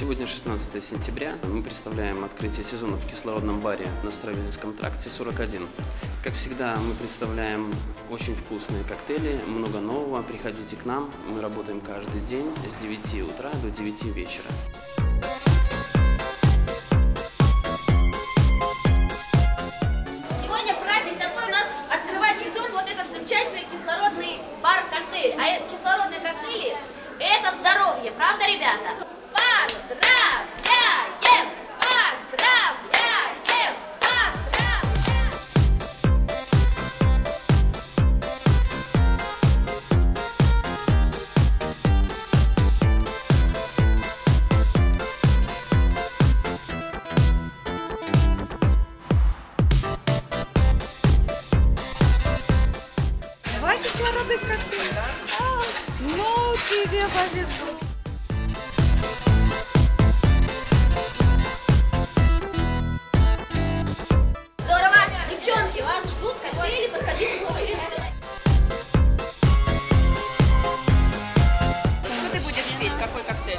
Сегодня 16 сентября. Мы представляем открытие сезона в кислородном баре на Стравельском тракте 41. Как всегда, мы представляем очень вкусные коктейли, много нового. Приходите к нам. Мы работаем каждый день с 9 утра до 9 вечера. Сегодня праздник такой у нас открывает сезон вот этот замечательный кислородный бар-коктейль. А Два кислородных коктейля. А, Ну, тебе повезло. Здорово! Девчонки, вас ждут коктейли, проходите. Что ты будешь пить? Какой коктейль?